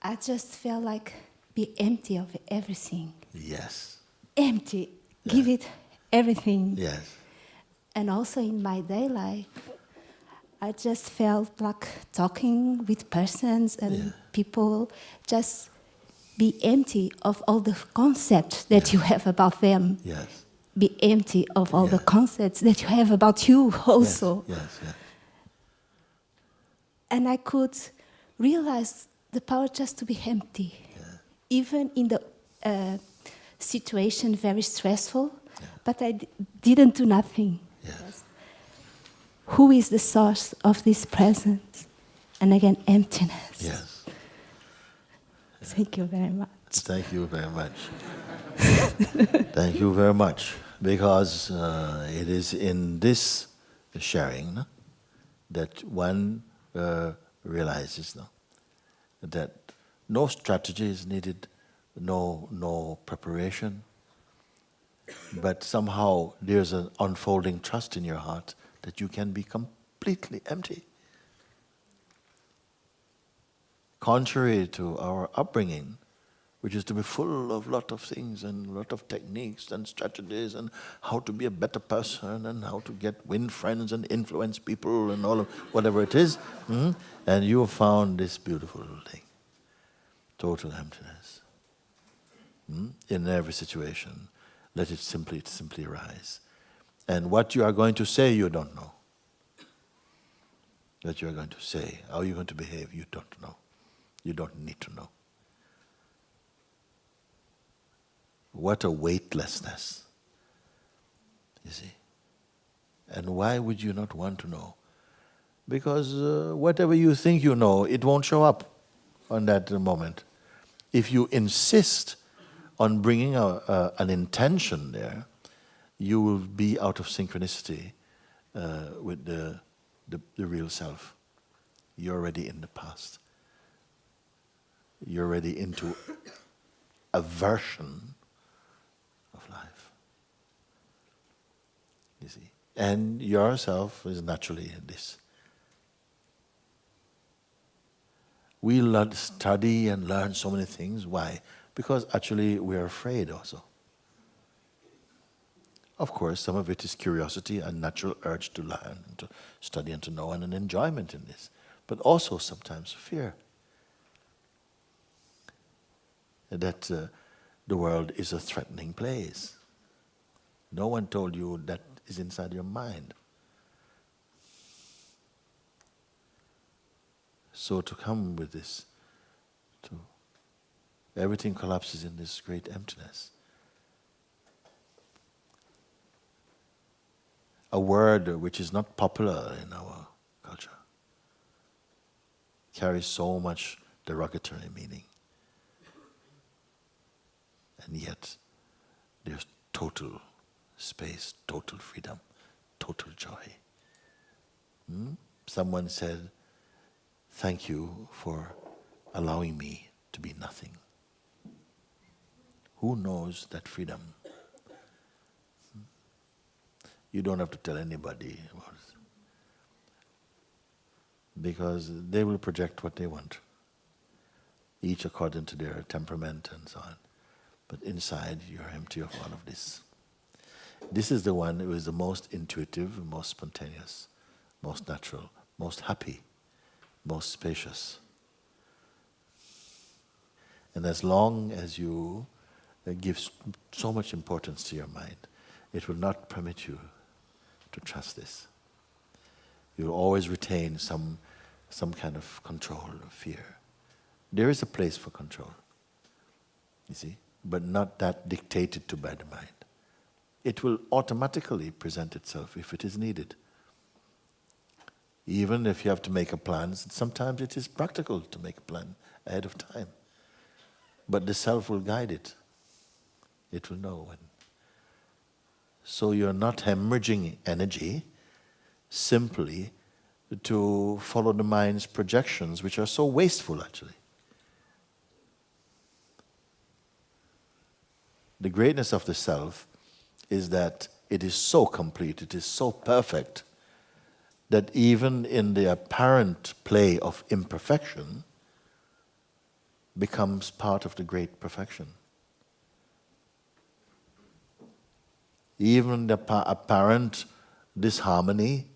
I just felt like be empty of everything. Yes. Empty. Give it everything. Yes. And also in my day life, I just felt like talking with persons and Yeah. people, just be empty of all the concepts that you have about them. Yes. Be empty of all the concepts that you have about you also. Yes. Yes. yes. And I could realize the power just to be empty. Even in the uh, situation very stressful, but I d- didn't do nothing. Yes. Who is the source of this presence? And again, emptiness. Yes. Thank you very much. Thank you very much. Thank you very much. Because uh, it is in this sharing no, that one uh, realizes no, that no strategy is needed, no, no preparation, but somehow there's an unfolding trust in your heart that you can be completely empty. Contrary to our upbringing, which is to be full of lot of things and lot of techniques and strategies and how to be a better person and how to get win friends and influence people and all of whatever it is. mm, And you have found this beautiful thing, total emptiness. mm, In every situation, let it simply simply arise. And what you are going to say, you don't know. What you are going to say, how you're going to behave, you don't know. You don't need to know. What a weightlessness. You see? And why would you not want to know? Because uh, whatever you think you know, it won't show up on that moment. If you insist on bringing a, an intention there, you will be out of synchronicity uh, with the, the, the real self. You're already in the past. You're already into a version of life. You see? And yourself is naturally in this. We learn, study and learn so many things. Why? Because actually we are afraid also. Of course, some of it is curiosity and natural urge to learn, to study and to know, and an enjoyment in this. But also sometimes fear that uh, the world is a threatening place. No one told you that is inside your mind. So to come with this, to everything collapses in this great emptiness. A word which is not popular in our culture carries so much derogatory meaning. And yet, there's total space, total freedom, total joy. Hmm? Someone said, Thank you for allowing me to be nothing. Who knows that freedom? Hmm? You don't have to tell anybody about it. Because they will project what they want, each according to their temperament and so on. But inside, you're empty of all of this. This is the one who is the most intuitive, most spontaneous, most natural, most happy, most spacious. And as long as you give so much importance to your mind, it will not permit you to trust this. You'll always retain some, some kind of control or fear. There is a place for control, you see, but not that dictated to by the mind. It will automatically present itself if it is needed. Even if you have to make a plan, sometimes it is practical to make a plan ahead of time. But the self will guide it. It will know when. So you're not hemorrhaging energy simply to follow the mind's projections, which are so wasteful actually. The greatness of the self is that it is so complete, it is so perfect, that even in the apparent play of imperfection becomes part of the great perfection. Even the apparent disharmony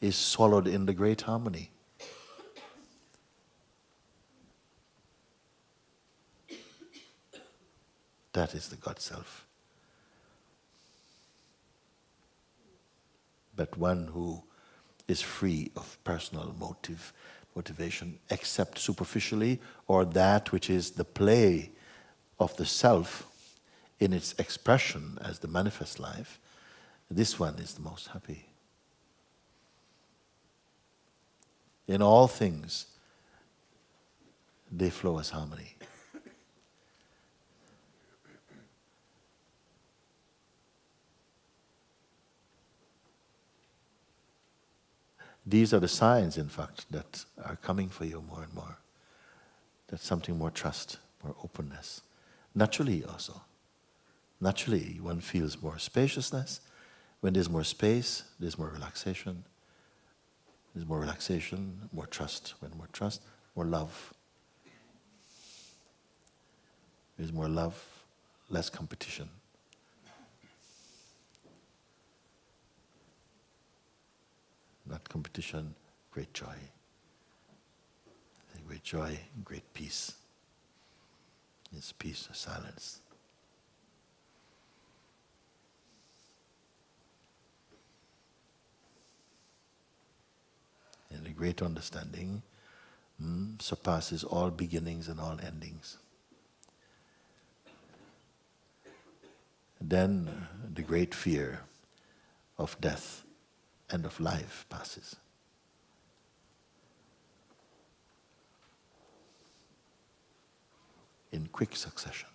is swallowed in the great harmony. That is the God Self. But one who is free of personal motive, motivation, except superficially, or that which is the play of the self in its expression as the manifest life, this one is the most happy. In all things, they flow as harmony. These are the signs, in fact, that are coming for you more and more. That's something more trust, more openness. Naturally, also. Naturally, one feels more spaciousness. When there's more space, there's more relaxation. There's more relaxation, more trust. When more trust, more love. There's more love, less competition. Not competition, great joy. Great joy, great peace. It's peace, silence. And the great understanding mm, surpasses all beginnings and all endings. Then the great fear of death and of life passes. In quick succession.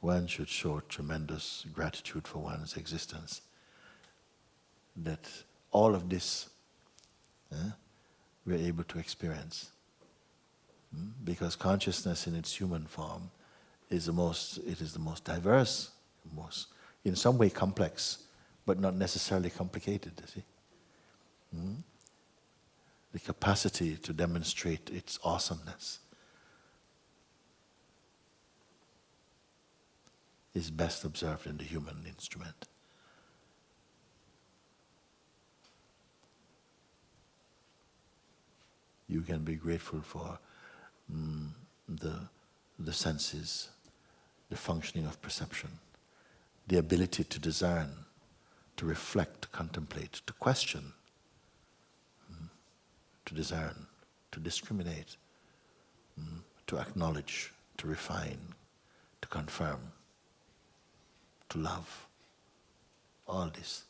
One should show tremendous gratitude for one's existence. That all of this eh, we're able to experience. Because consciousness in its human form is the most, it is the most diverse, most, in some way complex, but not necessarily complicated, see. Hmm? The capacity to demonstrate its awesomeness is best observed in the human instrument. You can be grateful for mm, the, the senses, the functioning of perception, the ability to discern, to reflect, to contemplate, to question, mm, to discern, to discriminate, mm, to acknowledge, to refine, to confirm, to love. All this.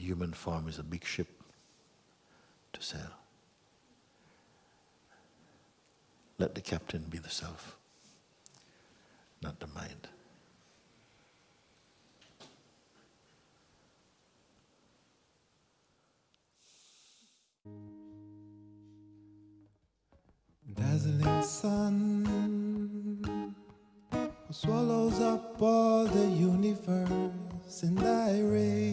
The human form is a big ship to sail. Let the captain be the self, not the mind. Dazzling sun swallows up all the universe in thy rays.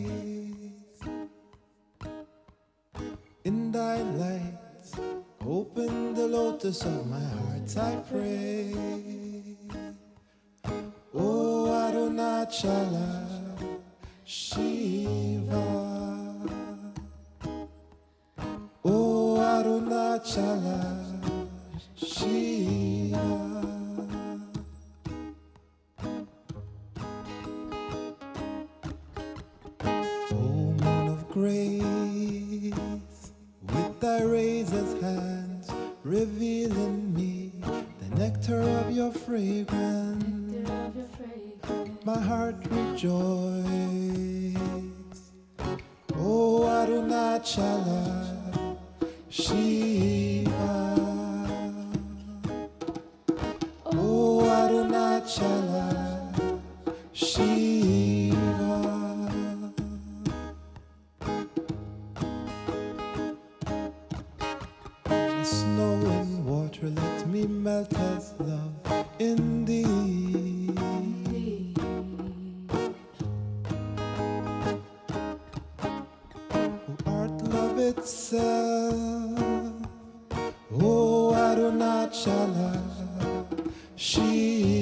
Open the lotus of my heart, I pray. Oh Arunachala Shiva. Oh Arunachala Shiva. Oh moon of grace, Arunachala, Shiva.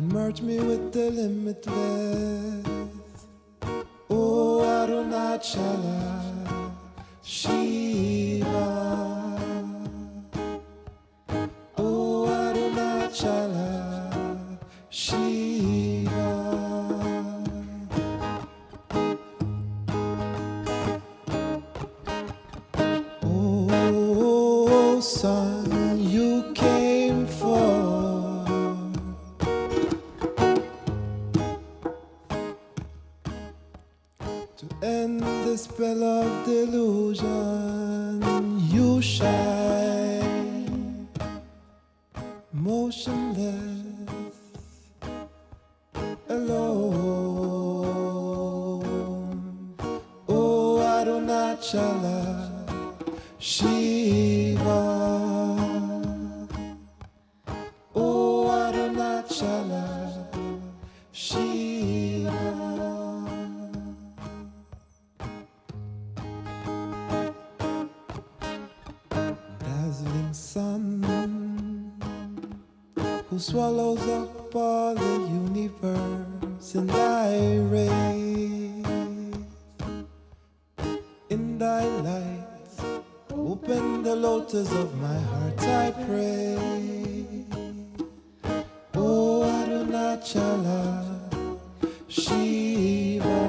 And merge me with the limitless. Oh, Arunachala, Shiva. Oh, Arunachala, Shiva. Oh, oh, oh son, spell of delusion. You shine motionless, alone. Oh, Arunachala. Shiva. Sun who swallows up all the universe in thy rays in thy light. Open the lotus of my heart, I pray. Oh, Arunachala, Shiva.